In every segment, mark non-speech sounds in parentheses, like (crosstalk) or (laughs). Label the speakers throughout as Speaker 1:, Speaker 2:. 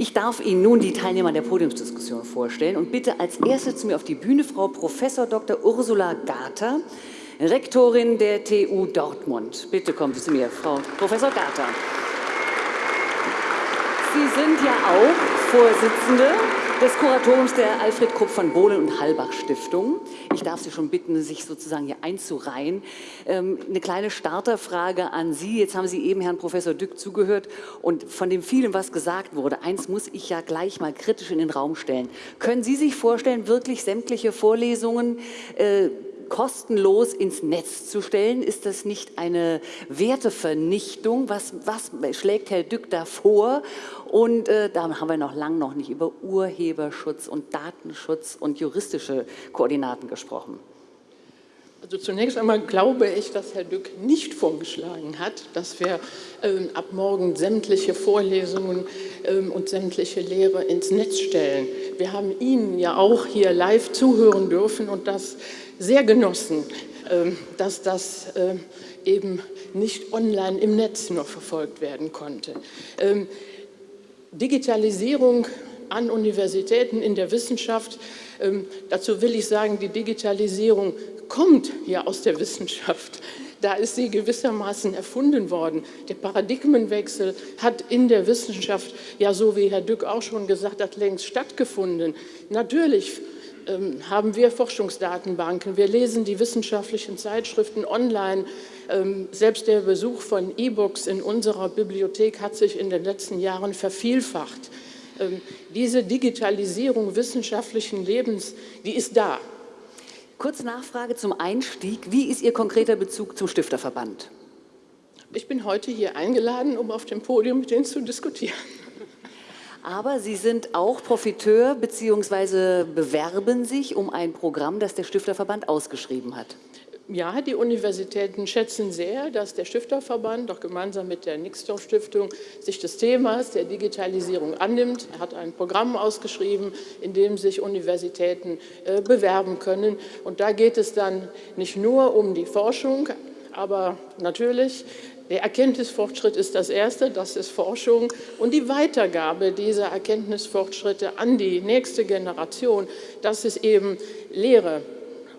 Speaker 1: Ich darf Ihnen nun die Teilnehmer der Podiumsdiskussion vorstellen und bitte als erste zu mir auf die Bühne Frau Prof. Dr. Ursula Garter, Rektorin der TU Dortmund. Bitte kommen Sie zu mir, Frau Prof. Garter. Sie sind ja auch Vorsitzende des Kuratoriums der Alfred Krupp von Bohlen und Halbach Stiftung. Ich darf Sie schon bitten, sich sozusagen hier einzureihen. Ähm, eine kleine Starterfrage an Sie. Jetzt haben Sie eben Herrn Professor Dück zugehört und von dem vielen, was gesagt wurde, eins muss ich ja gleich mal kritisch in den Raum stellen. Können Sie sich vorstellen, wirklich sämtliche Vorlesungen äh, kostenlos ins Netz zu stellen? Ist das nicht eine Wertevernichtung? Was, was schlägt Herr Dück da vor? Und äh, da haben wir noch lange noch nicht über Urheberschutz und Datenschutz und juristische Koordinaten gesprochen.
Speaker 2: Also zunächst einmal glaube ich, dass Herr Dück nicht vorgeschlagen hat, dass wir ähm, ab morgen sämtliche Vorlesungen ähm, und sämtliche Lehre ins Netz stellen. Wir haben Ihnen ja auch hier live zuhören dürfen und das sehr genossen, ähm, dass das ähm, eben nicht online im Netz nur verfolgt werden konnte. Ähm, Digitalisierung an Universitäten in der Wissenschaft, dazu will ich sagen, die Digitalisierung kommt ja aus der Wissenschaft. Da ist sie gewissermaßen erfunden worden. Der Paradigmenwechsel hat in der Wissenschaft, ja so wie Herr Dück auch schon gesagt hat, längst stattgefunden. Natürlich ähm, haben wir Forschungsdatenbanken, wir lesen die wissenschaftlichen Zeitschriften online. Ähm, selbst der Besuch von E-Books in unserer Bibliothek hat sich in den letzten Jahren vervielfacht. Ähm, diese Digitalisierung wissenschaftlichen Lebens, die ist da.
Speaker 1: Kurze Nachfrage zum Einstieg. Wie ist Ihr konkreter Bezug zum Stifterverband?
Speaker 2: Ich bin heute hier eingeladen, um auf dem Podium mit Ihnen zu diskutieren.
Speaker 1: Aber Sie sind auch Profiteur bzw. bewerben sich um ein Programm, das der Stifterverband ausgeschrieben hat.
Speaker 2: Ja, die Universitäten schätzen sehr, dass der Stifterverband auch gemeinsam mit der Nixdorf Stiftung sich des Themas der Digitalisierung annimmt. Er hat ein Programm ausgeschrieben, in dem sich Universitäten äh, bewerben können. Und da geht es dann nicht nur um die Forschung, aber natürlich der Erkenntnisfortschritt ist das Erste, das ist Forschung und die Weitergabe dieser Erkenntnisfortschritte an die nächste Generation, das ist eben Lehre.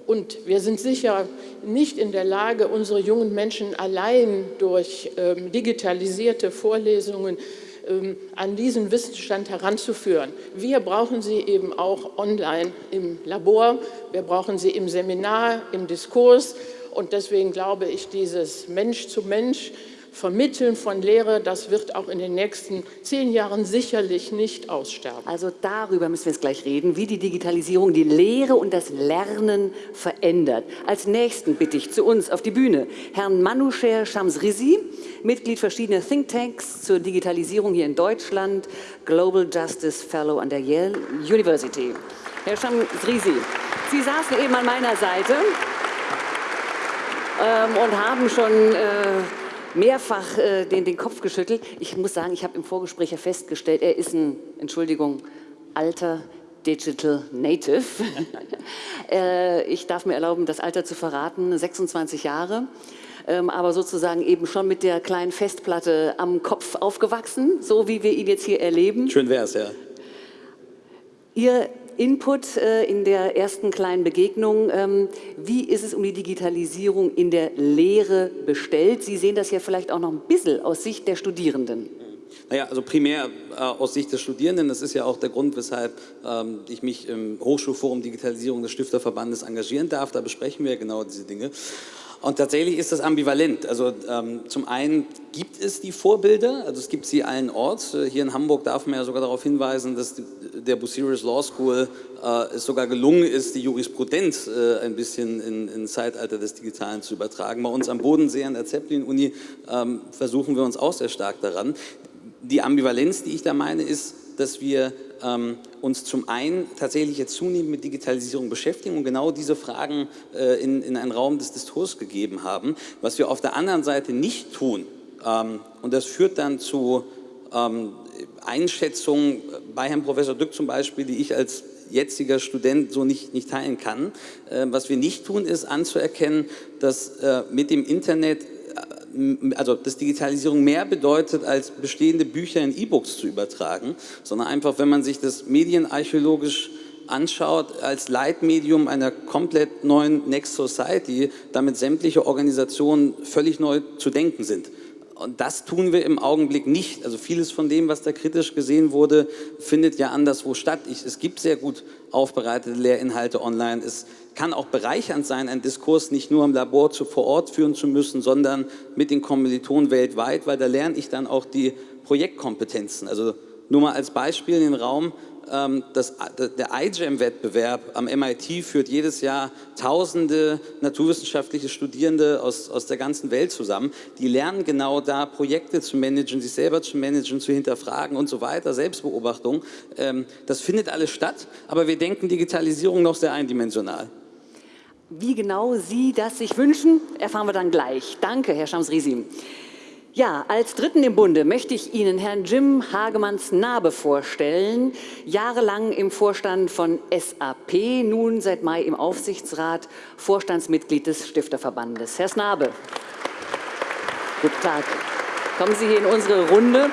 Speaker 2: Und wir sind sicher nicht in der Lage, unsere jungen Menschen allein durch ähm, digitalisierte Vorlesungen ähm, an diesen Wissensstand heranzuführen. Wir brauchen sie eben auch online im Labor, wir brauchen sie im Seminar, im Diskurs und deswegen glaube ich, dieses Mensch zu Mensch Vermitteln von Lehre, das wird auch in den nächsten zehn Jahren sicherlich nicht aussterben.
Speaker 1: Also darüber müssen wir jetzt gleich reden, wie die Digitalisierung die Lehre und das Lernen verändert. Als Nächsten bitte ich zu uns auf die Bühne Herrn Manusher Shamsrizi, Mitglied verschiedener Thinktanks zur Digitalisierung hier in Deutschland, Global Justice Fellow an der Yale University. Herr Shamsrizi, Sie saßen eben an meiner Seite ähm, und haben schon äh, mehrfach äh, den, den Kopf geschüttelt. Ich muss sagen, ich habe im Vorgespräch ja festgestellt, er ist ein, Entschuldigung, alter Digital Native. (laughs) äh, ich darf mir erlauben, das Alter zu verraten, 26 Jahre. Ähm, aber sozusagen eben schon mit der kleinen Festplatte am Kopf aufgewachsen, so wie wir ihn jetzt hier erleben.
Speaker 3: Schön wäre es, ja.
Speaker 1: Ihr Input äh, in der ersten kleinen Begegnung. Ähm, wie ist es um die Digitalisierung in der Lehre bestellt? Sie sehen das ja vielleicht auch noch ein bisschen aus Sicht der Studierenden.
Speaker 3: Naja, also primär äh, aus Sicht des Studierenden, das ist ja auch der Grund, weshalb ähm, ich mich im Hochschulforum Digitalisierung des Stifterverbandes engagieren darf. Da besprechen wir genau diese Dinge. Und tatsächlich ist das ambivalent. Also ähm, zum einen gibt es die Vorbilder, also es gibt sie allen Orts. Äh, hier in Hamburg darf man ja sogar darauf hinweisen, dass der Bucerius Law School äh, es sogar gelungen ist, die Jurisprudenz äh, ein bisschen in, in Zeitalter des Digitalen zu übertragen. Bei uns am Bodensee an der Zeppelin-Uni ähm, versuchen wir uns auch sehr stark daran. Die Ambivalenz, die ich da meine, ist, dass wir ähm, uns zum einen tatsächlich jetzt zunehmend mit Digitalisierung beschäftigen und genau diese Fragen äh, in, in einen Raum des Diskurs gegeben haben. Was wir auf der anderen Seite nicht tun, ähm, und das führt dann zu ähm, Einschätzungen bei Herrn Professor Dück zum Beispiel, die ich als jetziger Student so nicht, nicht teilen kann. Äh, was wir nicht tun, ist anzuerkennen, dass äh, mit dem Internet also dass Digitalisierung mehr bedeutet, als bestehende Bücher in E-Books zu übertragen, sondern einfach, wenn man sich das medienarchäologisch anschaut, als Leitmedium einer komplett neuen Next Society, damit sämtliche Organisationen völlig neu zu denken sind. Und das tun wir im Augenblick nicht. Also vieles von dem, was da kritisch gesehen wurde, findet ja anderswo statt. Ich, es gibt sehr gut aufbereitete Lehrinhalte online. Es kann auch bereichernd sein, einen Diskurs nicht nur im Labor zu, vor Ort führen zu müssen, sondern mit den Kommilitonen weltweit, weil da lerne ich dann auch die Projektkompetenzen. Also nur mal als Beispiel in den Raum, das, der iGEM-Wettbewerb am MIT führt jedes Jahr tausende naturwissenschaftliche Studierende aus, aus der ganzen Welt zusammen. Die lernen genau da, Projekte zu managen, sich selber zu managen, zu hinterfragen und so weiter, Selbstbeobachtung. Ähm, das findet alles statt, aber wir denken Digitalisierung noch sehr eindimensional.
Speaker 1: Wie genau Sie das sich wünschen, erfahren wir dann gleich. Danke, Herr Schams-Risi. Ja, als Dritten im Bunde möchte ich Ihnen Herrn Jim Hagemanns Nabe vorstellen. Jahrelang im Vorstand von SAP, nun seit Mai im Aufsichtsrat, Vorstandsmitglied des Stifterverbandes. Herr Snabe, guten Tag. Kommen Sie hier in unsere Runde.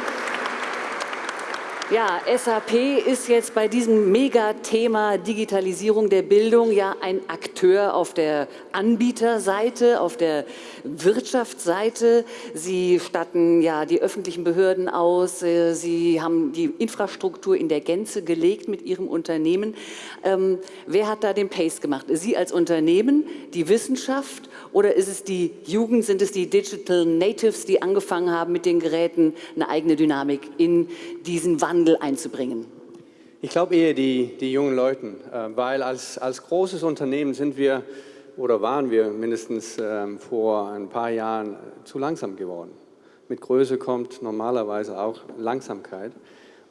Speaker 1: Ja, SAP ist jetzt bei diesem Megathema Digitalisierung der Bildung ja ein Akteur auf der Anbieterseite, auf der Wirtschaftsseite. Sie statten ja die öffentlichen Behörden aus, äh, Sie haben die Infrastruktur in der Gänze gelegt mit Ihrem Unternehmen. Ähm, wer hat da den Pace gemacht? Sie als Unternehmen, die Wissenschaft oder ist es die Jugend, sind es die Digital Natives, die angefangen haben, mit den Geräten eine eigene Dynamik in diesen Wandel einzubringen?
Speaker 4: Ich glaube eher die, die jungen Leute, äh, weil als, als großes Unternehmen sind wir oder waren wir mindestens ähm, vor ein paar Jahren zu langsam geworden. Mit Größe kommt normalerweise auch Langsamkeit.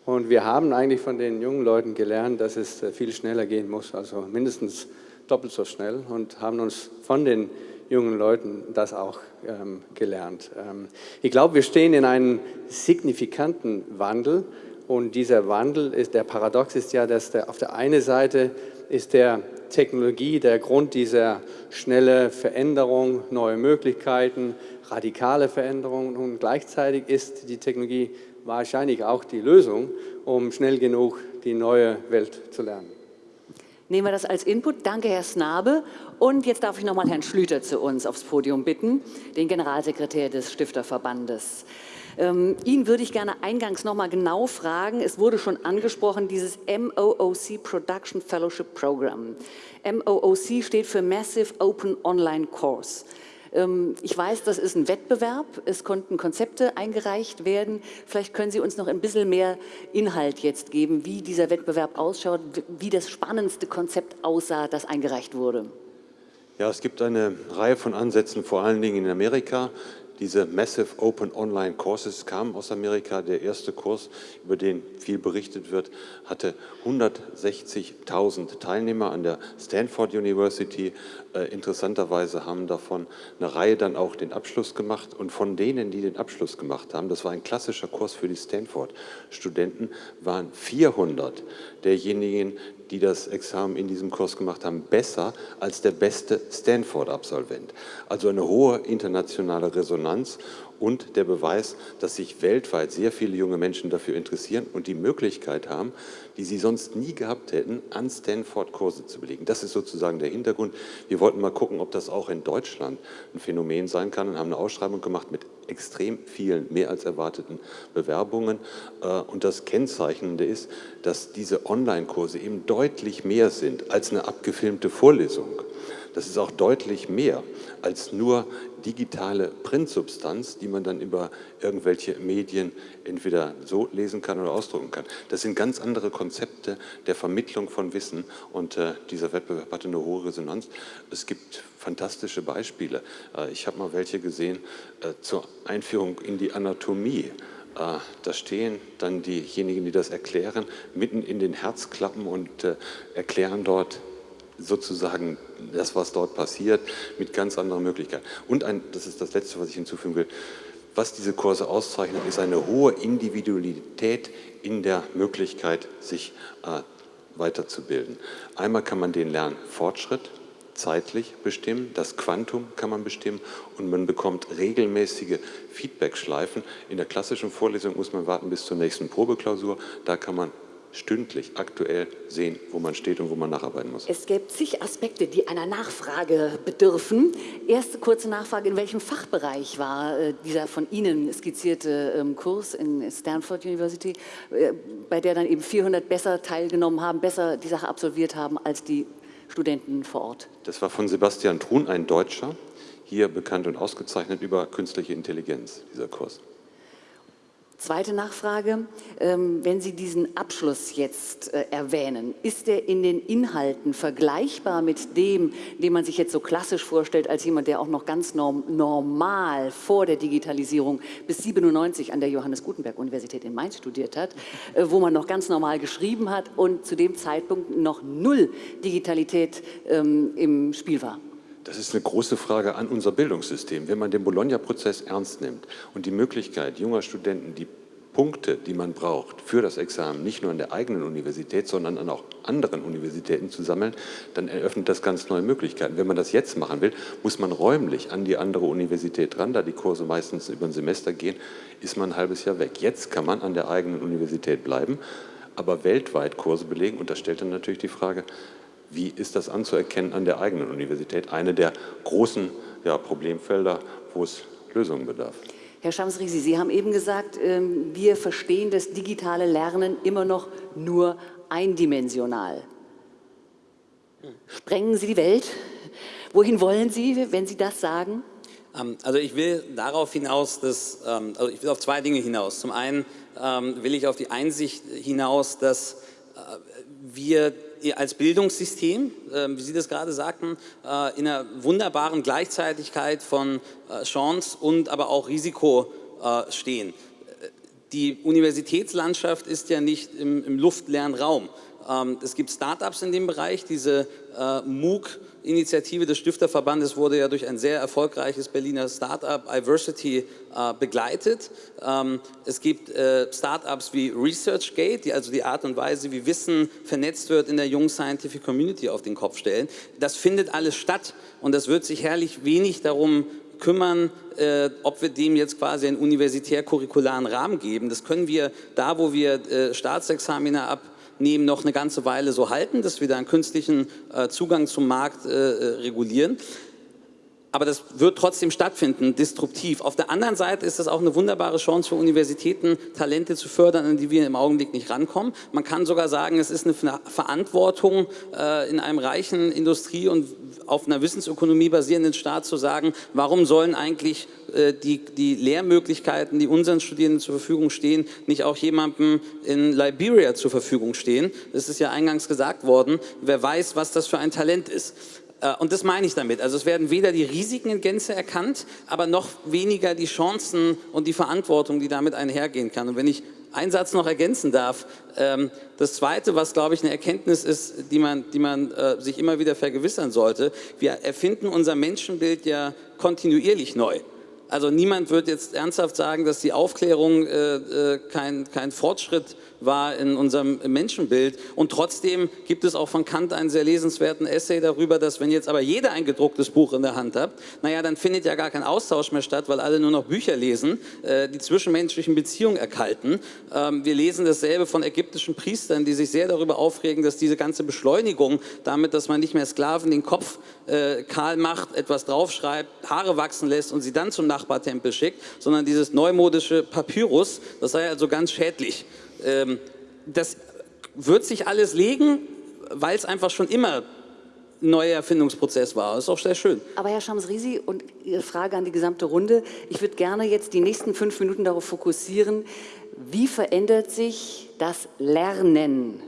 Speaker 4: Und wir haben eigentlich von den jungen Leuten gelernt, dass es äh, viel schneller gehen muss, also mindestens doppelt so schnell und haben uns von den jungen Leuten das auch ähm, gelernt. Ähm, ich glaube, wir stehen in einem signifikanten Wandel und dieser Wandel, ist, der Paradox ist ja, dass der, auf der einen Seite ist der Technologie der Grund dieser schnelle Veränderung, neue Möglichkeiten, radikale Veränderungen und gleichzeitig ist die Technologie wahrscheinlich auch die Lösung, um schnell genug die neue Welt zu lernen.
Speaker 1: Nehmen wir das als Input. Danke, Herr Snabe. Und jetzt darf ich nochmal Herrn Schlüter zu uns aufs Podium bitten, den Generalsekretär des Stifterverbandes. Ähm, ihn würde ich gerne eingangs nochmal genau fragen. Es wurde schon angesprochen, dieses MOOC Production Fellowship Program. MOOC steht für Massive Open Online Course. Ähm, ich weiß, das ist ein Wettbewerb. Es konnten Konzepte eingereicht werden. Vielleicht können Sie uns noch ein bisschen mehr Inhalt jetzt geben, wie dieser Wettbewerb ausschaut, wie das spannendste Konzept aussah, das eingereicht wurde.
Speaker 5: Ja, es gibt eine Reihe von Ansätzen, vor allen Dingen in Amerika. Diese Massive Open Online Courses kamen aus Amerika. Der erste Kurs, über den viel berichtet wird, hatte 160.000 Teilnehmer an der Stanford University. Äh, interessanterweise haben davon eine Reihe dann auch den Abschluss gemacht. Und von denen, die den Abschluss gemacht haben, das war ein klassischer Kurs für die Stanford-Studenten, waren 400 derjenigen, die das Examen in diesem Kurs gemacht haben, besser als der beste Stanford-Absolvent. Also eine hohe internationale Resonanz und der Beweis, dass sich weltweit sehr viele junge Menschen dafür interessieren und die Möglichkeit haben, die sie sonst nie gehabt hätten, an Stanford Kurse zu belegen. Das ist sozusagen der Hintergrund. Wir wollten mal gucken, ob das auch in Deutschland ein Phänomen sein kann und haben eine Ausschreibung gemacht mit extrem vielen, mehr als erwarteten Bewerbungen. Äh, und das Kennzeichnende ist, dass diese Online-Kurse eben deutlich mehr sind als eine abgefilmte Vorlesung. Das ist auch deutlich mehr als nur digitale Printsubstanz, die man dann über irgendwelche Medien entweder so lesen kann oder ausdrucken kann. Das sind ganz andere Konzepte der Vermittlung von Wissen und äh, dieser Wettbewerb hatte eine hohe Resonanz. Es gibt fantastische Beispiele. Äh, ich habe mal welche gesehen äh, zur Einführung in die Anatomie. Äh, da stehen dann diejenigen, die das erklären, mitten in den Herzklappen und äh, erklären dort sozusagen das, was dort passiert, mit ganz anderen Möglichkeiten. Und ein, das ist das Letzte, was ich hinzufügen will, was diese Kurse auszeichnet, ist eine hohe Individualität in der Möglichkeit, sich äh, weiterzubilden. Einmal kann man den lernen Fortschritt, zeitlich bestimmen, das Quantum kann man bestimmen und man bekommt regelmäßige Feedbackschleifen. In der klassischen Vorlesung muss man warten bis zur nächsten Probeklausur, da kann man stündlich aktuell sehen, wo man steht und wo man nacharbeiten muss.
Speaker 1: Es gäbe zig Aspekte, die einer Nachfrage bedürfen. Erste kurze Nachfrage, in welchem Fachbereich war äh, dieser von Ihnen skizzierte ähm, Kurs in Stanford University, äh, bei der dann eben 400 besser teilgenommen haben, besser die Sache absolviert haben als die Studenten vor Ort?
Speaker 5: Das war von Sebastian Thun, ein Deutscher, hier bekannt und ausgezeichnet über künstliche Intelligenz, dieser Kurs.
Speaker 1: Zweite Nachfrage, ähm, wenn Sie diesen Abschluss jetzt äh, erwähnen, ist der in den Inhalten vergleichbar mit dem, den man sich jetzt so klassisch vorstellt, als jemand, der auch noch ganz normal vor der Digitalisierung bis 97 an der Johannes Gutenberg Universität in Mainz studiert hat, äh, wo man noch ganz normal geschrieben hat und zu dem Zeitpunkt noch null Digitalität ähm, im Spiel war?
Speaker 5: Das ist eine große Frage an unser Bildungssystem. Wenn man den Bologna-Prozess ernst nimmt und die Möglichkeit junger Studenten, die Punkte, die man braucht für das Examen, nicht nur an der eigenen Universität, sondern an auch anderen Universitäten zu sammeln, dann eröffnet das ganz neue Möglichkeiten. Wenn man das jetzt machen will, muss man räumlich an die andere Universität ran, da die Kurse meistens über ein Semester gehen, ist man ein halbes Jahr weg. Jetzt kann man an der eigenen Universität bleiben, aber weltweit Kurse belegen und das stellt dann natürlich die Frage, wie ist das anzuerkennen an der eigenen Universität? Eine der großen ja, Problemfelder, wo es Lösungen bedarf.
Speaker 1: Herr Schamsrisi, Sie haben eben gesagt, ähm, wir verstehen das digitale Lernen immer noch nur eindimensional. Sprengen Sie die Welt? Wohin wollen Sie, wenn Sie das sagen?
Speaker 3: Ähm, also ich will darauf hinaus, dass, ähm, also ich will auf zwei Dinge hinaus. Zum einen will ich auf die Einsicht hinaus, dass äh, wir als Bildungssystem, ähm, wie Sie das gerade sagten, äh, in einer wunderbaren Gleichzeitigkeit von äh, Chance und aber auch Risiko äh, stehen. Die Universitätslandschaft ist ja nicht im, im luftleeren Raum. Ähm, es gibt Startups in dem Bereich, diese MOOC Initiative des Stifterverbandes wurde ja durch ein sehr erfolgreiches Berliner Startup Iversity äh, begleitet. Ähm, es gibt äh, Startups wie ResearchGate, die also die Art und Weise, wie Wissen vernetzt wird in der jungen Scientific Community auf den Kopf stellen. Das findet alles statt und das wird sich herrlich wenig darum kümmern, äh, ob wir dem jetzt quasi einen universitär-curricularen Rahmen geben. Das können wir da, wo wir äh, Staatsexamina ab nehmen, noch eine ganze Weile so halten, dass wir da einen künstlichen äh, Zugang zum Markt äh, äh, regulieren. Aber das wird trotzdem stattfinden, disruptiv. Auf der anderen Seite ist das auch eine wunderbare Chance für Universitäten, Talente zu fördern, an die wir im Augenblick nicht rankommen. Man kann sogar sagen, es ist eine Verantwortung äh, in einem reichen Industrie- und auf einer Wissensökonomie basierenden Staat zu sagen, warum sollen eigentlich äh, die, die Lehrmöglichkeiten, die unseren Studierenden zur Verfügung stehen, nicht auch jemandem in Liberia zur Verfügung stehen. Das ist ja eingangs gesagt worden. Wer weiß, was das für ein Talent ist. Äh, und das meine ich damit. Also es werden weder die Risiken in Gänze erkannt, aber noch weniger die Chancen und die Verantwortung, die damit einhergehen kann. Und wenn ich einen Satz noch ergänzen darf, ähm, das Zweite, was glaube ich eine Erkenntnis ist, die man, die man äh, sich immer wieder vergewissern sollte, wir erfinden unser Menschenbild ja kontinuierlich neu. Also niemand wird jetzt ernsthaft sagen, dass die Aufklärung äh, kein, kein Fortschritt war in unserem Menschenbild. Und trotzdem gibt es auch von Kant einen sehr lesenswerten Essay darüber, dass wenn jetzt aber jeder ein gedrucktes Buch in der Hand hat, naja, dann findet ja gar kein Austausch mehr statt, weil alle nur noch Bücher lesen, äh, die zwischenmenschlichen Beziehungen erkalten. Ähm, wir lesen dasselbe von ägyptischen Priestern, die sich sehr darüber aufregen, dass diese ganze Beschleunigung, damit, dass man nicht mehr Sklaven den Kopf äh, kahl macht, etwas draufschreibt, Haare wachsen lässt und sie dann zum Nachbartempel schickt, sondern dieses neumodische Papyrus, das sei also ganz schädlich. Ähm, das wird sich alles legen, weil es einfach schon immer ein neuer Erfindungsprozess war. Das ist auch sehr schön.
Speaker 1: Aber Herr Schamsrisi, und Ihre Frage an die gesamte Runde, ich würde gerne jetzt die nächsten fünf Minuten darauf fokussieren, wie verändert sich das Lernen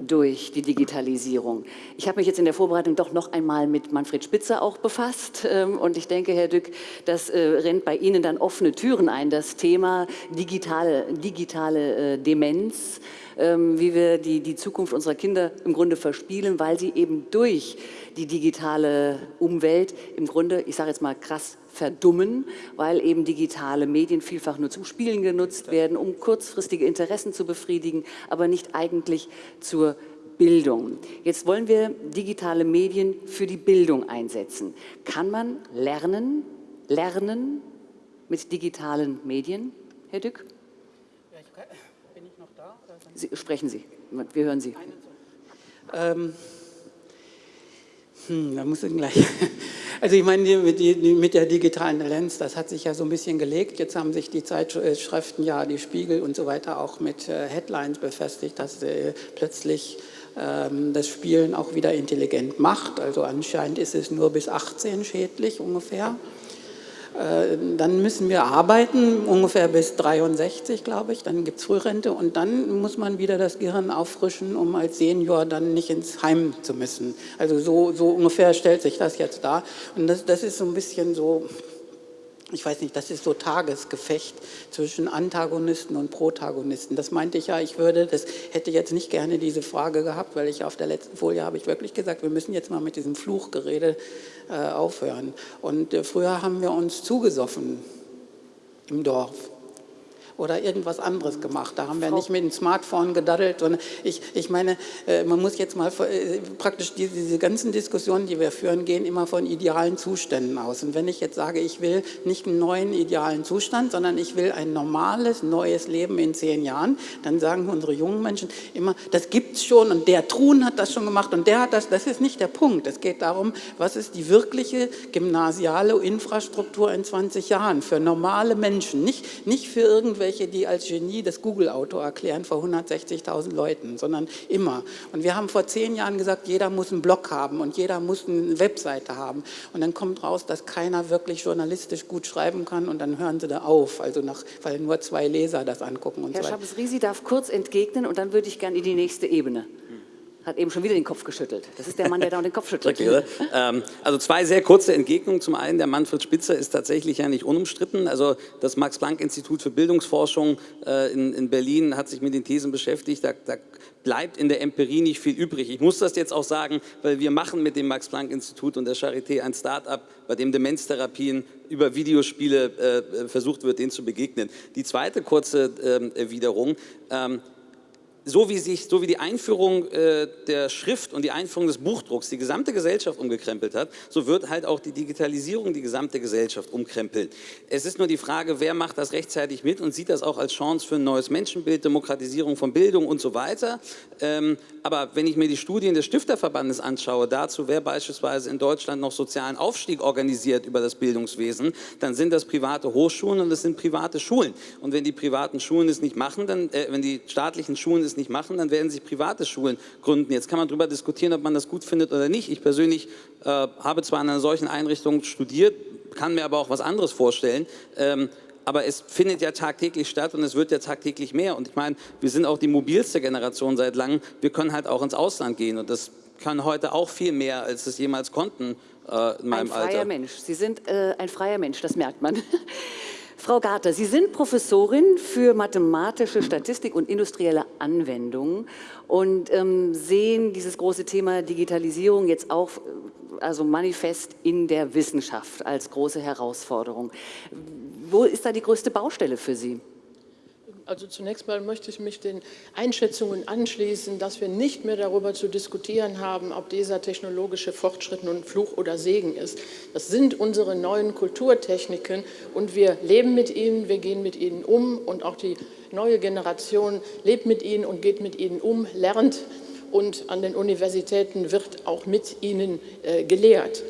Speaker 1: durch die Digitalisierung. Ich habe mich jetzt in der Vorbereitung doch noch einmal mit Manfred Spitzer auch befasst ähm, und ich denke, Herr Dück, das äh, rennt bei Ihnen dann offene Türen ein, das Thema digitale, digitale äh, Demenz, wie wir die, die Zukunft unserer Kinder im Grunde verspielen, weil sie eben durch die digitale Umwelt im Grunde, ich sage jetzt mal krass, verdummen, weil eben digitale Medien vielfach nur zum Spielen genutzt werden, um kurzfristige Interessen zu befriedigen, aber nicht eigentlich zur Bildung. Jetzt wollen wir digitale Medien für die Bildung einsetzen. Kann man lernen, lernen mit digitalen Medien, Herr Dück? Ja, ich kann, bin ich noch da? Sie, sprechen Sie, wir hören Sie.
Speaker 6: Ähm, hm, da muss ich gleich. (laughs) Also ich meine, mit der digitalen Lens, das hat sich ja so ein bisschen gelegt. Jetzt haben sich die Zeitschriften, ja, die Spiegel und so weiter auch mit äh, Headlines befestigt, dass äh, plötzlich ähm, das Spielen auch wieder intelligent macht. Also anscheinend ist es nur bis 18 schädlich ungefähr. Äh, dann müssen wir arbeiten, ungefähr bis 63, glaube ich, dann gibt es Frührente. Und dann muss man wieder das Gehirn auffrischen, um als Senior dann nicht ins Heim zu müssen. Also so, so ungefähr stellt sich das jetzt dar. Und das, das ist so ein bisschen so, ich weiß nicht, das ist so Tagesgefecht zwischen Antagonisten und Protagonisten. Das meinte ich ja, ich würde, das hätte jetzt nicht gerne diese Frage gehabt, weil ich auf der letzten Folie habe ich wirklich gesagt, wir müssen jetzt mal mit diesem Fluchgerede äh, aufhören. Und äh, früher haben wir uns zugesoffen im Dorf oder irgendwas anderes gemacht. Da haben wir Frau nicht mit dem Smartphone gedaddelt, sondern ich, ich meine, äh, man muss jetzt mal äh, praktisch diese, diese ganzen Diskussionen, die wir führen, gehen immer von idealen Zuständen aus. Und wenn ich jetzt sage, ich will nicht einen neuen idealen Zustand, sondern ich will ein normales, neues Leben in zehn Jahren, dann sagen unsere jungen Menschen immer, das gibt es schon und der Truhen hat das schon gemacht und der hat das, das ist nicht der Punkt. Es geht darum, was ist die wirkliche gymnasiale Infrastruktur in 20 Jahren für normale Menschen, nicht, nicht für irgendwelche welche, die als Genie das Google-Auto erklären vor 160.000 Leuten, sondern immer. Und wir haben vor zehn Jahren gesagt, jeder muss einen Blog haben und jeder muss eine Webseite haben. Und dann kommt raus, dass keiner wirklich journalistisch gut schreiben kann und dann hören sie da auf, also nach, weil nur zwei Leser das angucken. Und
Speaker 1: Herr
Speaker 6: so
Speaker 1: Schabes-Risi darf kurz entgegnen und dann würde ich gerne in die nächste Ebene hat eben schon wieder den Kopf geschüttelt. Das ist der Mann, der da den Kopf (laughs) schüttelt.
Speaker 3: ähm, also zwei sehr kurze Entgegnungen. Zum einen, der Manfred Spitzer ist tatsächlich ja nicht unumstritten. Also das Max-Planck-Institut für Bildungsforschung äh, in, in, Berlin hat sich mit den Thesen beschäftigt. Da, da, bleibt in der Empirie nicht viel übrig. Ich muss das jetzt auch sagen, weil wir machen mit dem Max-Planck-Institut und der Charité ein Start-up, bei dem Demenztherapien über Videospiele äh, versucht wird, denen zu begegnen. Die zweite kurze äh, Erwiderung. Ähm, so wie, sich, so wie die Einführung äh, der Schrift und die Einführung des Buchdrucks die gesamte Gesellschaft umgekrempelt hat, so wird halt auch die Digitalisierung die gesamte Gesellschaft umkrempeln. Es ist nur die Frage, wer macht das rechtzeitig mit und sieht das auch als Chance für ein neues Menschenbild, Demokratisierung von Bildung und so weiter. Ähm, aber wenn ich mir die Studien des Stifterverbandes anschaue, dazu, wer beispielsweise in Deutschland noch sozialen Aufstieg organisiert über das Bildungswesen, dann sind das private Hochschulen und das sind private Schulen. Und wenn die privaten Schulen es nicht machen, dann, äh, wenn die staatlichen Schulen es nicht machen, dann werden sich private Schulen gründen. Jetzt kann man darüber diskutieren, ob man das gut findet oder nicht. Ich persönlich äh, habe zwar in einer solchen Einrichtung studiert, kann mir aber auch was anderes vorstellen. Ähm, aber es findet ja tagtäglich statt und es wird ja tagtäglich mehr. Und ich meine, wir sind auch die mobilste Generation seit langem. Wir können halt auch ins Ausland gehen und das kann heute auch viel mehr, als es jemals konnten äh, in meinem
Speaker 1: Alter. Ein freier
Speaker 3: Alter.
Speaker 1: Mensch. Sie sind äh, ein freier Mensch, das merkt man. (laughs) Frau Garter, Sie sind Professorin für mathematische Statistik und industrielle Anwendungen und ähm, sehen dieses große Thema Digitalisierung jetzt auch äh, also manifest in der Wissenschaft als große Herausforderung. Wo ist da die größte Baustelle für Sie?
Speaker 2: Also zunächst mal möchte ich mich den Einschätzungen anschließen, dass wir nicht mehr darüber zu diskutieren haben, ob dieser technologische Fortschritt nun Fluch oder Segen ist. Das sind unsere neuen Kulturtechniken und wir leben mit ihnen, wir gehen mit ihnen um und auch die neue Generation lebt mit ihnen und geht mit ihnen um, lernt und an den Universitäten wird auch mit ihnen äh, gelehrt.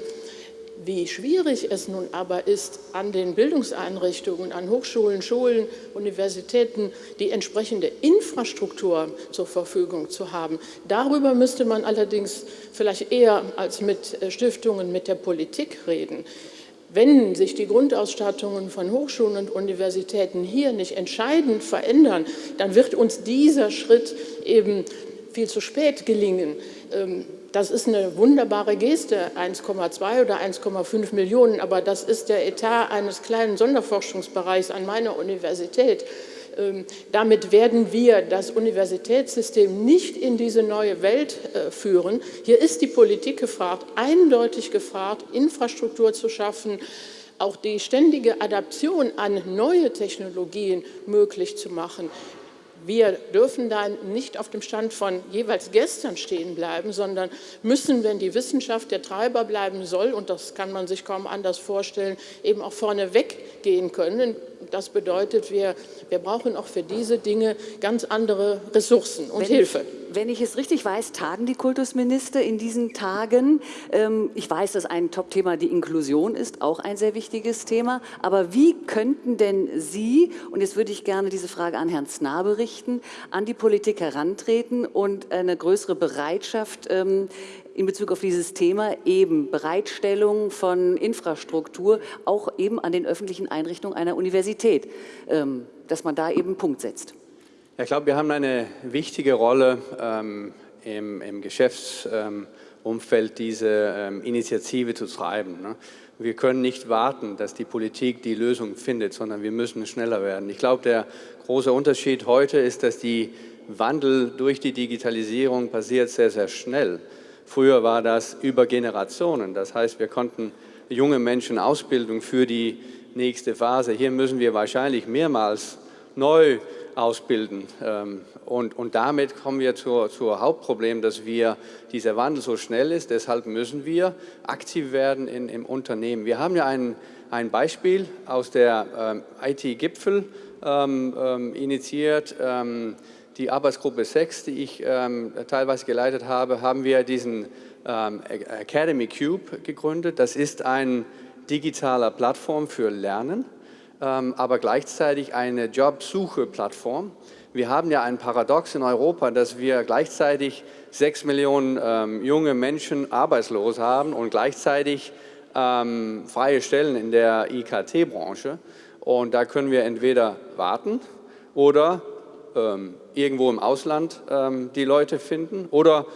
Speaker 2: Wie schwierig es nun aber ist, an den Bildungseinrichtungen, an Hochschulen, Schulen, Universitäten die entsprechende Infrastruktur zur Verfügung zu haben. Darüber müsste man allerdings vielleicht eher als mit äh, Stiftungen mit der Politik reden. Wenn sich die Grundausstattungen von Hochschulen und Universitäten hier nicht entscheidend verändern, dann wird uns dieser Schritt eben viel zu spät gelingen. Das ist eine wunderbare Geste, 1,2 oder 1,5 Millionen, aber das ist der Etat eines kleinen Sonderforschungsbereichs an meiner Universität. Ähm, damit werden wir das Universitätssystem nicht in diese neue Welt äh, führen. Hier ist die Politik gefragt, eindeutig gefragt, Infrastruktur zu schaffen, auch die ständige Adaption an neue Technologien möglich zu machen. Wir dürfen da nicht auf dem Stand von jeweils gestern stehen bleiben, sondern müssen, wenn die Wissenschaft der Treiber bleiben soll, und das kann man sich kaum anders vorstellen, eben auch vorne weggehen können. Das bedeutet, wir, wir brauchen auch für diese Dinge ganz andere Ressourcen und
Speaker 1: wenn
Speaker 2: Hilfe.
Speaker 1: Ich, wenn ich es richtig weiß, tagen die Kultusminister in diesen Tagen. Ähm, ich weiß, dass ein Top-Thema die Inklusion ist, auch ein sehr wichtiges Thema. Aber wie könnten denn Sie, und jetzt würde ich gerne diese Frage an Herrn Snabe richten, an die Politik herantreten und eine größere Bereitschaft ähm, in Bezug auf dieses Thema eben Bereitstellung von Infrastruktur auch eben an den öffentlichen Einrichtungen einer Universität, ähm, dass man da eben Punkt setzt.
Speaker 4: Ja, ich glaube, wir haben eine wichtige Rolle ähm, im, im Geschäftsumfeld, ähm, diese ähm, Initiative zu treiben. Ne? Wir können nicht warten, dass die Politik die Lösung findet, sondern wir müssen schneller werden. Ich glaube, der große Unterschied heute ist, dass die Wandel durch die Digitalisierung passiert sehr, sehr schnell. Früher war das über Generationen. Das heißt, wir konnten junge Menschen Ausbildung für die nächste Phase. Hier müssen wir wahrscheinlich mehrmals neu ausbilden. Ähm, und, und damit kommen wir zur, zur Hauptproblem, dass wir, dieser Wandel so schnell ist. Deshalb müssen wir aktiv werden in, im Unternehmen. Wir haben ja ein, ein Beispiel aus der ähm, IT-Gipfel ähm, ähm, initiiert. Die Arbeitsgruppe 6, die ich ähm, teilweise geleitet habe, haben wir diesen ähm, Academy Cube gegründet. Das ist eine digitale Plattform für Lernen, ähm, aber gleichzeitig eine Jobsuche-Plattform. Wir haben ja ein Paradox in Europa, dass wir gleichzeitig sechs Millionen ähm, junge Menschen arbeitslos haben und gleichzeitig ähm, freie Stellen in der IKT-Branche. Und da können wir entweder warten oder ähm, irgendwo im Ausland ähm, die Leute finden oder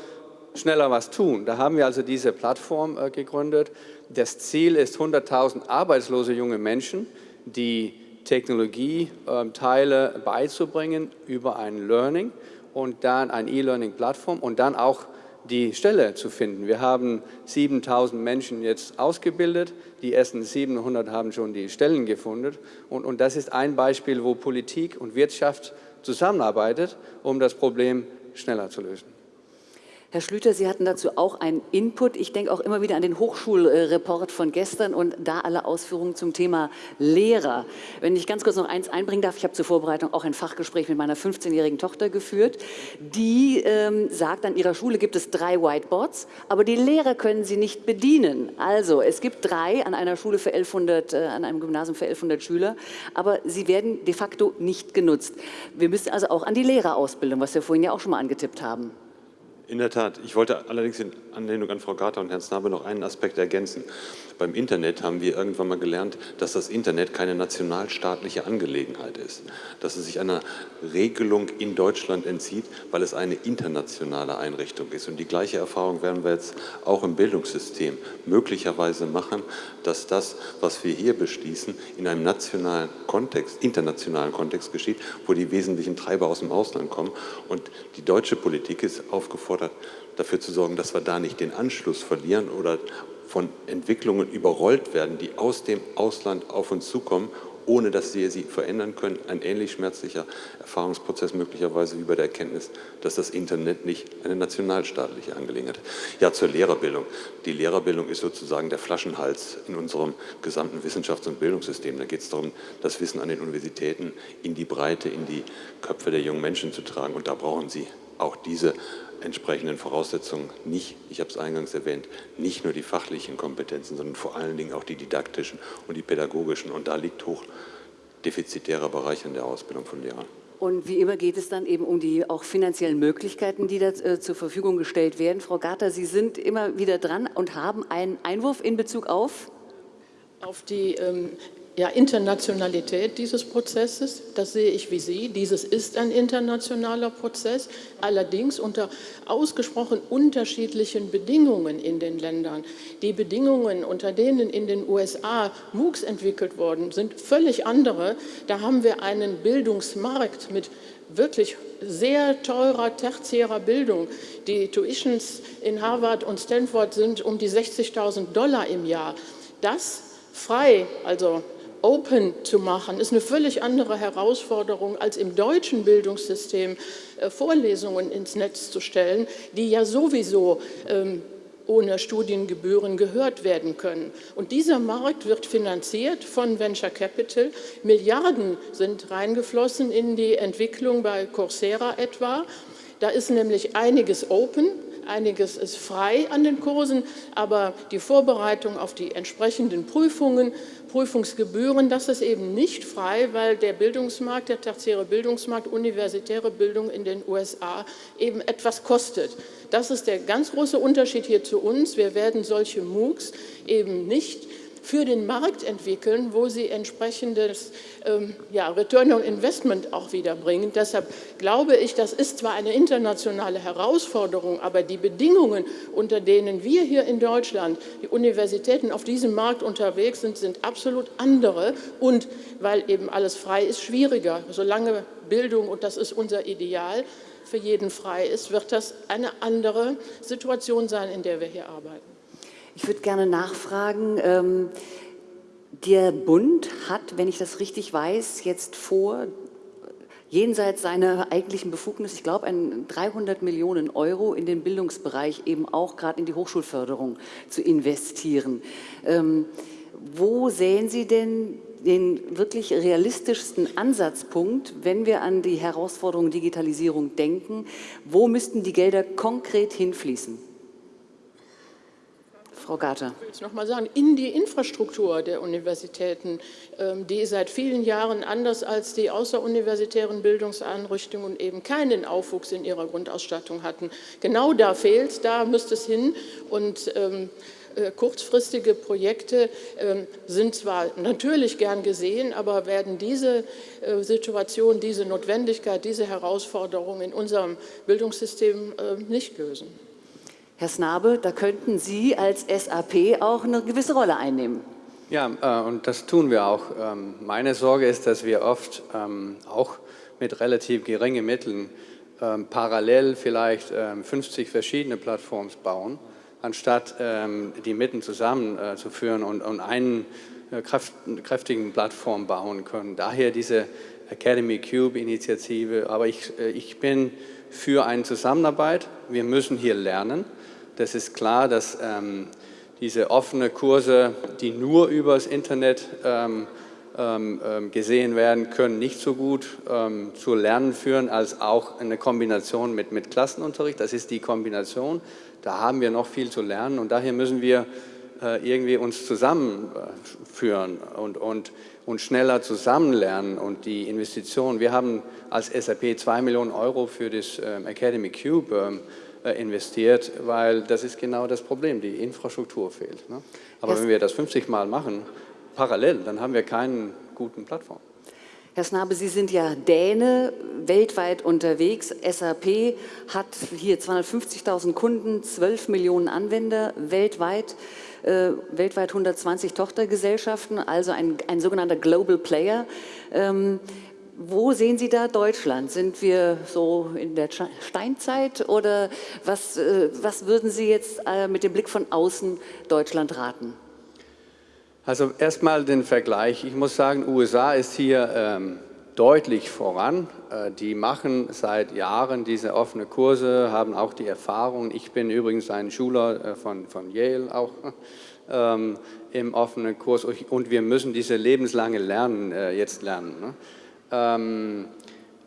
Speaker 4: schneller was tun. Da haben wir also diese Plattform äh, gegründet. Das Ziel ist 100.000 arbeitslose junge Menschen, die Technologieteile ähm, beizubringen über ein Learning und dann ein E-Learning-Plattform und dann auch die Stelle zu finden. Wir haben 7000 Menschen jetzt ausgebildet, die ersten 700 haben schon die Stellen gefunden und, und das ist ein Beispiel, wo Politik und Wirtschaft zusammenarbeitet, um das Problem schneller zu lösen.
Speaker 1: Herr Schlüter, Sie hatten dazu auch einen Input. Ich denke auch immer wieder an den Hochschulreport von gestern und da alle Ausführungen zum Thema Lehrer. Wenn ich ganz kurz noch eins einbringen darf, ich habe zur Vorbereitung auch ein Fachgespräch mit meiner 15-jährigen Tochter geführt. Die ähm, sagt, an ihrer Schule gibt es drei Whiteboards, aber die Lehrer können sie nicht bedienen. Also es gibt drei an einer Schule für 1100, äh, an einem Gymnasium für 1100 Schüler, aber sie werden de facto nicht genutzt. Wir müssen also auch an die Lehrerausbildung, was wir vorhin ja auch schon mal angetippt haben.
Speaker 5: In der Tat. Ich wollte allerdings in Anlehnung an Frau Garter und Herrn Snabe noch einen Aspekt ergänzen. Beim Internet haben wir irgendwann mal gelernt, dass das Internet keine nationalstaatliche Angelegenheit ist, dass es sich einer Regelung in Deutschland entzieht, weil es eine internationale Einrichtung ist. Und die gleiche Erfahrung werden wir jetzt auch im Bildungssystem möglicherweise machen, dass das, was wir hier beschließen, in einem nationalen Kontext, internationalen Kontext geschieht, wo die wesentlichen Treiber aus dem Ausland kommen. Und die deutsche Politik ist aufgefordert, gefordert, dafür zu sorgen, dass wir da nicht den Anschluss verlieren oder von Entwicklungen überrollt werden, die aus dem Ausland auf uns zukommen, ohne dass wir sie verändern können. Ein ähnlich schmerzlicher Erfahrungsprozess möglicherweise wie bei der Erkenntnis, dass das Internet nicht eine nationalstaatliche Angelegenheit ist. Ja, zur Lehrerbildung. Die Lehrerbildung ist sozusagen der Flaschenhals in unserem gesamten Wissenschafts- und Bildungssystem. Da geht es darum, das Wissen an den Universitäten in die Breite, in die Köpfe der jungen Menschen zu tragen. Und da brauchen sie auch diese entsprechenden Voraussetzungen nicht, ich habe es eingangs erwähnt, nicht nur die fachlichen Kompetenzen, sondern vor allen Dingen auch die didaktischen und die pädagogischen. Und da liegt hoch defizitärer Bereich in der Ausbildung von Lehrern.
Speaker 1: Und wie immer geht es dann eben um die auch finanziellen Möglichkeiten, die da äh, zur Verfügung gestellt werden. Frau Garter, Sie sind immer wieder dran und haben einen Einwurf in Bezug auf?
Speaker 2: Auf die ähm, ja, Internationalität dieses Prozesses, das sehe ich wie Sie. Dieses ist ein internationaler Prozess, allerdings unter ausgesprochen unterschiedlichen Bedingungen in den Ländern. Die Bedingungen, unter denen in den USA MOOCs entwickelt worden sind, völlig andere. Da haben wir einen Bildungsmarkt mit wirklich sehr teurer tertiärer Bildung. Die Tuitions in Harvard und Stanford sind um die 60.000 Dollar im Jahr. Das frei, also open zu machen, ist eine völlig andere Herausforderung, als im deutschen Bildungssystem äh, Vorlesungen ins Netz zu stellen, die ja sowieso ähm, ohne Studiengebühren gehört werden können. Und dieser Markt wird finanziert von Venture Capital. Milliarden sind reingeflossen in die Entwicklung bei Coursera etwa. Da ist nämlich einiges open, einiges ist frei an den Kursen, aber die Vorbereitung auf die entsprechenden Prüfungen, Prüfungsgebühren, das ist eben nicht frei, weil der Bildungsmarkt, der tertiäre Bildungsmarkt, universitäre Bildung in den USA eben etwas kostet. Das ist der ganz große Unterschied hier zu uns. Wir werden solche MOOCs eben nicht für den Markt entwickeln, wo sie entsprechendes ähm, ja, Return on Investment auch wieder bringen. Deshalb glaube ich, das ist zwar eine internationale Herausforderung, aber die Bedingungen, unter denen wir hier in Deutschland, die Universitäten auf diesem Markt unterwegs sind, sind absolut andere und weil eben alles frei ist, schwieriger. Solange Bildung, und das ist unser Ideal, für jeden frei ist, wird das eine andere Situation sein, in der wir hier arbeiten.
Speaker 1: Ich würde gerne nachfragen, ähm, der Bund hat, wenn ich das richtig weiß, jetzt vor, jenseits seiner eigentlichen Befugnis, ich glaube, 300 Millionen Euro in den Bildungsbereich, eben auch gerade in die Hochschulförderung zu investieren. Ähm, wo sehen Sie denn den wirklich realistischsten Ansatzpunkt, wenn wir an die Herausforderung Digitalisierung denken? Wo müssten die Gelder konkret hinfließen? Frau Garte.
Speaker 2: Ich will es noch mal sagen, in die Infrastruktur der Universitäten, ähm, die seit vielen Jahren anders als die außeruniversitären Bildungseinrichtungen eben keinen Aufwuchs in ihrer Grundausstattung hatten. Genau da fehlt da müsste es hin und ähm, äh, kurzfristige Projekte ähm, sind zwar natürlich gern gesehen, aber werden diese äh, Situation, diese Notwendigkeit, diese Herausforderung in unserem Bildungssystem äh, nicht lösen.
Speaker 1: Herr Snabe, da könnten Sie als SAP auch eine gewisse Rolle einnehmen.
Speaker 4: Ja, äh, und das tun wir auch. Ähm, meine Sorge ist, dass wir oft ähm, auch mit relativ geringen Mitteln ähm, parallel vielleicht 50 verschiedene Plattformen bauen, anstatt die Mitten zusammenzuführen und, und einen äh, kräftigen Plattform bauen können. Daher diese Academy Cube Initiative. Aber ich, äh, ich bin für eine Zusammenarbeit. Wir müssen hier lernen. Das ist klar, dass ähm, diese offenen Kurse, die nur über das Internet ähm, ähm, ähm, gesehen werden können, nicht so gut ähm, zu Lernen führen, als auch eine Kombination mit, mit Klassenunterricht. Das ist die Kombination. Da haben wir noch viel zu lernen und daher müssen wir äh, irgendwie uns zusammenführen und, und, und schneller zusammenlernen und die Investitionen. Wir haben als SAP zwei Millionen Euro für das ähm, Academy Cube äh, investiert, weil das ist genau das Problem, die Infrastruktur fehlt. Ne? Aber Herr wenn wir das 50 Mal machen, parallel, dann haben wir keinen guten Plattform.
Speaker 1: Herr Snabe, Sie sind ja Däne, weltweit unterwegs. SAP hat hier 250.000 Kunden, 12 Millionen Anwender weltweit, äh, weltweit 120 Tochtergesellschaften, also ein, ein sogenannter Global Player. Ähm, wo sehen Sie da Deutschland? Sind wir so in der Steinzeit oder was, äh, was würden Sie jetzt äh, mit dem Blick von außen Deutschland raten?
Speaker 4: Also erstmal den Vergleich. Ich muss sagen, USA ist hier ähm, deutlich voran. Äh, die machen seit Jahren diese offenen Kurse, haben auch die Erfahrung. Ich bin übrigens ein Schüler äh, von, von Yale auch (laughs) ähm, im offenen Kurs und wir müssen diese lebenslange Lernen äh, jetzt lernen. Ne? Ähm,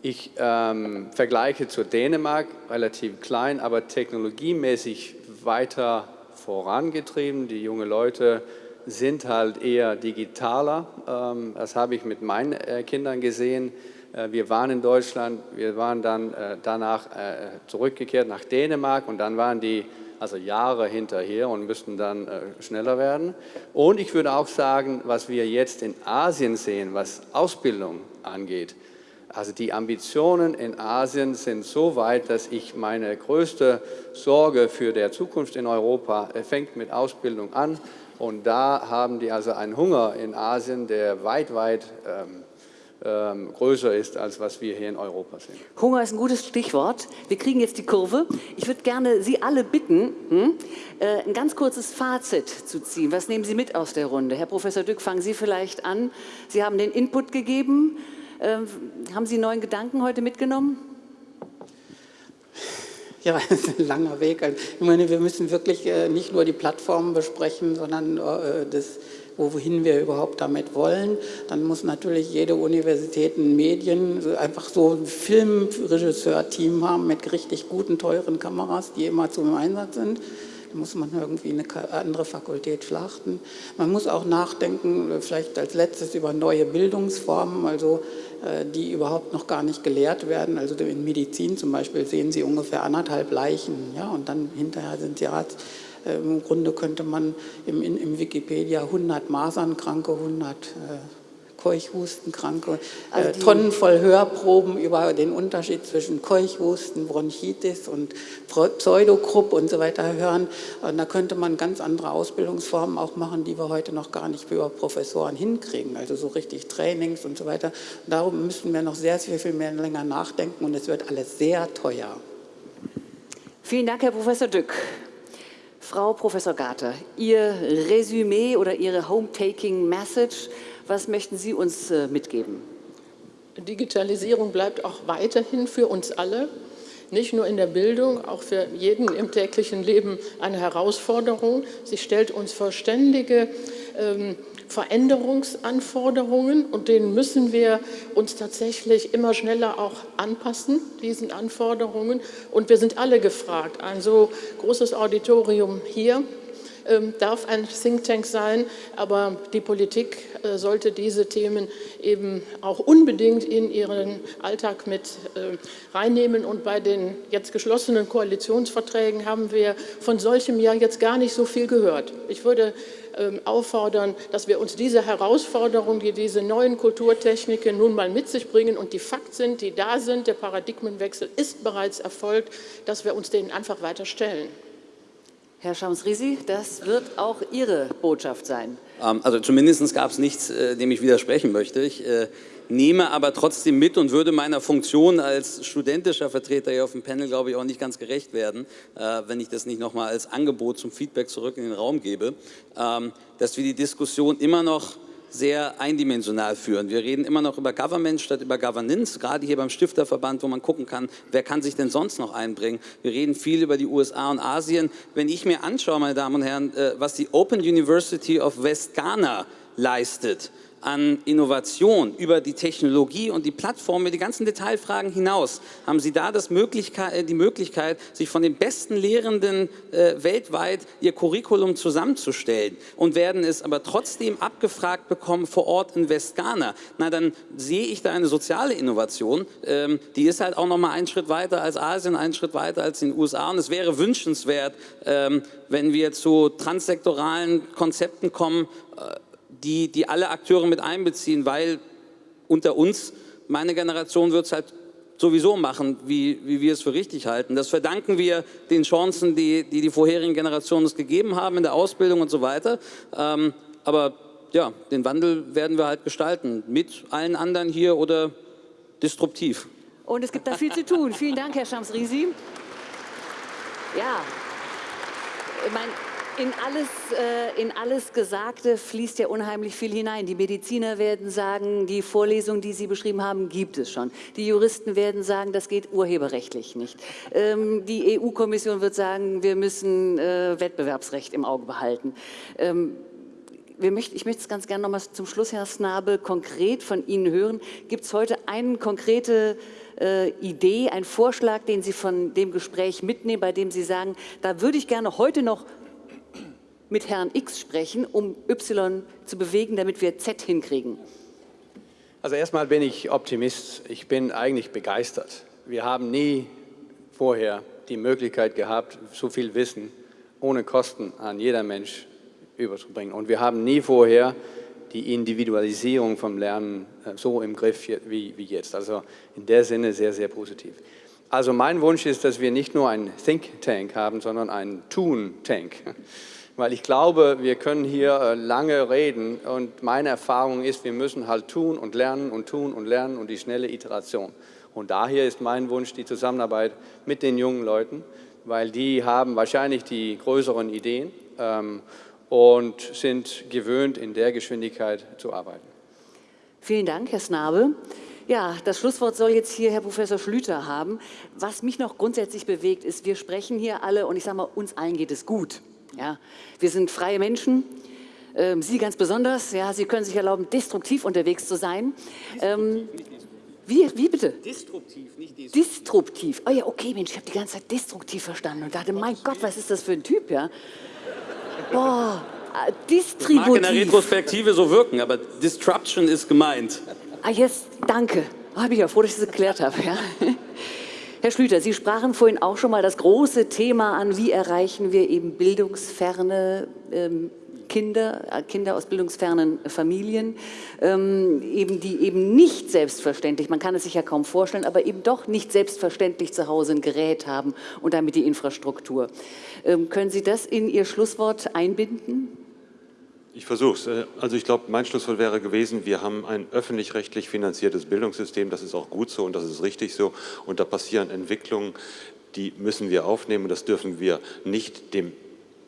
Speaker 4: ich ähm, vergleiche zu Dänemark, relativ klein, aber technologiemäßig weiter vorangetrieben. Die jungen Leute sind halt eher digitaler. Ähm, das habe ich mit meinen äh, Kindern gesehen. Äh, wir waren in Deutschland, wir waren dann äh, danach äh, zurückgekehrt nach Dänemark und dann waren die also Jahre hinterher und müssten dann äh, schneller werden. Und ich würde auch sagen, was wir jetzt in Asien sehen, was Ausbildung angeht, also die Ambitionen in Asien sind so weit, dass ich meine größte Sorge für die Zukunft in Europa äh, fängt mit Ausbildung an. Und da haben die also einen Hunger in Asien, der weit, weit ähm, ähm, größer ist, als was wir hier in Europa sehen.
Speaker 1: Hunger ist ein gutes Stichwort. Wir kriegen jetzt die Kurve. Ich würde gerne Sie alle bitten, hm, äh, ein ganz kurzes Fazit zu ziehen. Was nehmen Sie mit aus der Runde? Herr Professor Dück, fangen Sie vielleicht an. Sie haben den Input gegeben. Ähm, haben Sie neuen Gedanken heute mitgenommen?
Speaker 6: Ja, es ist ein langer Weg. Ich meine, wir müssen wirklich äh, nicht nur die Plattformen besprechen, sondern äh, das wohin wir überhaupt damit wollen. Dann muss natürlich jede Universität ein Medien, einfach so ein Filmregisseur-Team haben mit richtig guten, teuren Kameras, die immer zum Einsatz sind. Da muss man irgendwie eine andere Fakultät schlachten. Man muss auch nachdenken, vielleicht als letztes über neue Bildungsformen, also äh, die überhaupt noch gar nicht gelehrt werden. Also in Medizin zum Beispiel sehen Sie ungefähr anderthalb Leichen, ja, und dann hinterher sind Sie Arzt. Äh, Im Grunde könnte man im, im Wikipedia 100 Masernkranke, 100 äh, Keuchhustenkranke, also äh, Tonnen voll Hörproben über den Unterschied zwischen Keuchhusten, Bronchitis und Pseudokrupp und so weiter hören. Und da könnte man ganz andere Ausbildungsformen auch machen, die wir heute noch gar nicht für Professoren hinkriegen, also so richtig Trainings und so weiter. Und darum müssen wir noch sehr, sehr viel mehr länger nachdenken und es wird alles sehr teuer.
Speaker 1: Vielen Dank, Herr Professor Dück. Frau Professor Garter, Ihr Resümee oder Ihre Home-Taking-Message, was möchten Sie uns äh, mitgeben?
Speaker 2: Digitalisierung bleibt auch weiterhin für uns alle, nicht nur in der Bildung, auch für jeden im täglichen Leben eine Herausforderung. Sie stellt uns vor ständige ähm, Veränderungsanforderungen und denen müssen wir uns tatsächlich immer schneller auch anpassen, diesen Anforderungen. Und wir sind alle gefragt. Ein so großes Auditorium hier darf ein Think Tank sein, aber die Politik äh, sollte diese Themen eben auch unbedingt in ihren Alltag mit äh, reinnehmen. Und bei den jetzt geschlossenen Koalitionsverträgen haben wir von solchem ja jetzt gar nicht so viel gehört. Ich würde ähm, auffordern, dass wir uns diese Herausforderungen, die diese neuen Kulturtechniken nun mal mit sich bringen und die Fakt sind, die da sind, der Paradigmenwechsel ist bereits erfolgt, dass wir uns denen einfach weiter stellen.
Speaker 1: Herr Schams-Risi, das wird auch Ihre Botschaft sein.
Speaker 3: Ähm, also zumindest gab es nichts, äh, dem ich widersprechen möchte. Ich äh, nehme aber trotzdem mit und würde meiner Funktion als studentischer Vertreter hier auf dem Panel, glaube ich, auch nicht ganz gerecht werden, äh, wenn ich das nicht nochmal als Angebot zum Feedback zurück in den Raum gebe, ähm, dass wir die Diskussion immer noch sehr eindimensional führen. Wir reden immer noch über Government statt über Governance, gerade hier beim Stifterverband, wo man gucken kann, wer kann sich denn sonst noch einbringen. Wir reden viel über die USA und Asien. Wenn ich mir anschaue, meine Damen und Herren, äh, was die Open University of West Ghana leistet, an Innovation über die Technologie und die Plattform mit die ganzen Detailfragen hinaus, haben Sie da Möglichkeit, äh, die Möglichkeit, sich von den besten Lehrenden äh, weltweit ihr Curriculum zusammenzustellen und werden es aber trotzdem abgefragt bekommen vor Ort in Westghana. Na, dann sehe ich da eine soziale Innovation, ähm, die ist halt auch noch mal einen Schritt weiter als Asien, einen Schritt weiter als in den USA und es wäre wünschenswert, ähm, wenn wir zu transsektoralen Konzepten kommen, äh, die, die alle Akteure mit einbeziehen, weil unter uns, meine Generation wird es halt sowieso machen, wie, wie wir es für richtig halten. Das verdanken wir den Chancen, die die, die vorherigen Generationen uns gegeben haben in der Ausbildung und so weiter. Ähm, aber ja, den Wandel werden wir halt gestalten, mit allen anderen hier oder disruptiv.
Speaker 1: Und es gibt da viel zu tun. Vielen Dank, Herr Schams-Risi. Ja, ich meine, in alles, äh, in alles Gesagte fließt ja unheimlich viel hinein. Die Mediziner werden sagen, die Vorlesung, die Sie beschrieben haben, gibt es schon. Die Juristen werden sagen, das geht urheberrechtlich nicht. Ähm, die EU-Kommission wird sagen, wir müssen äh, Wettbewerbsrecht im Auge behalten. Ähm, möchten, ich möchte es ganz gerne noch mal zum Schluss, Herr Snabel, konkret von Ihnen hören. Gibt es heute eine konkrete äh, Idee, einen Vorschlag, den Sie von dem Gespräch mitnehmen, bei dem Sie sagen, da würde ich gerne heute noch mit Herrn X sprechen, um Y zu bewegen, damit wir Z hinkriegen?
Speaker 4: Also erstmal bin ich Optimist. Ich bin eigentlich begeistert. Wir haben nie vorher die Möglichkeit gehabt, so viel Wissen ohne Kosten an jeder Mensch überzubringen. Und wir haben nie vorher die Individualisierung vom Lernen äh, so im Griff wie, wie jetzt. Also in der Sinne sehr, sehr positiv. Also mein Wunsch ist, dass wir nicht nur einen Think Tank haben, sondern einen Tun Tank Weil ich glaube, wir können hier äh, lange reden und meine Erfahrung ist, wir müssen halt tun und lernen und tun und lernen und die schnelle Iteration. Und daher ist mein Wunsch die Zusammenarbeit mit den jungen Leuten, weil die haben wahrscheinlich die größeren Ideen ähm, und sind gewöhnt, in der Geschwindigkeit zu arbeiten.
Speaker 1: Vielen Dank, Herr Snabe. Ja, das Schlusswort soll jetzt hier Herr Professor Schlüter haben. Was mich noch grundsätzlich bewegt, ist, wir sprechen hier alle und ich sage mal, uns allen geht es gut. Ja, wir sind freie Menschen, ähm, Sie ganz besonders. Ja, Sie können sich erlauben, destruktiv unterwegs zu sein. Ähm, wie, wie bitte?
Speaker 3: Disruptiv, nicht destruktiv.
Speaker 1: Disruptiv. Oh ja, okay, Mensch, ich habe die ganze Zeit destruktiv verstanden und dachte, mein Gott, was ist das für ein Typ, ja? Boah, äh, distributiv.
Speaker 3: Mag in der Retrospektive so wirken, aber Disruption ist gemeint.
Speaker 1: Ah, jetzt, danke. Oh, bin ich ja froh, dass ich das geklärt habe. Ja? Herr Schlüter, Sie sprachen vorhin auch schon mal das große Thema an, wie erreichen wir eben bildungsferne ähm, Kinder, äh, Kinder aus bildungsfernen Familien, ähm, eben, die eben nicht selbstverständlich, man kann es sich ja kaum vorstellen, aber eben doch nicht selbstverständlich zu Hause ein Gerät haben und damit die Infrastruktur. Ähm, können Sie das in Ihr Schlusswort einbinden?
Speaker 5: Ich versuche es. Äh, also ich glaube, mein Schlusswort wäre gewesen, wir haben ein öffentlich-rechtlich finanziertes Bildungssystem, das ist auch gut so und das ist richtig so. Und da passieren Entwicklungen, die müssen wir aufnehmen das dürfen wir nicht dem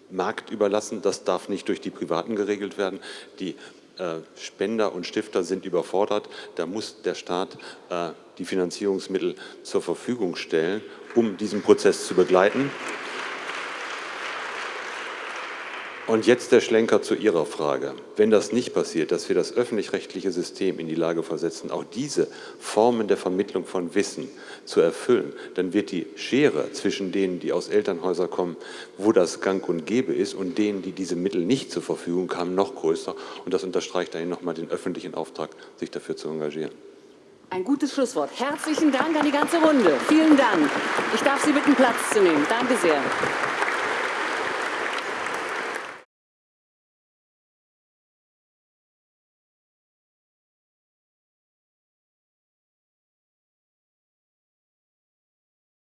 Speaker 5: Markt überlassen. Das darf nicht durch die Privaten geregelt werden. Die äh, Spender und Stifter sind überfordert. Da muss der Staat äh, die Finanzierungsmittel zur Verfügung stellen, um diesen Prozess zu begleiten. Und jetzt der Schlenker zu Ihrer Frage. Wenn das nicht passiert, dass wir das öffentlich-rechtliche System in die Lage versetzen, auch diese Formen der Vermittlung von Wissen zu erfüllen, dann wird die Schere zwischen denen, die aus Elternhäusern kommen, wo das gang und gäbe ist, und denen, die diese Mittel nicht zur Verfügung haben, noch größer. Und das unterstreicht eigentlich nochmal den öffentlichen Auftrag, sich dafür zu engagieren.
Speaker 1: Ein gutes Schlusswort. Herzlichen Dank an die ganze Runde. Vielen Dank. Ich darf Sie bitten, Platz zu nehmen. Danke sehr.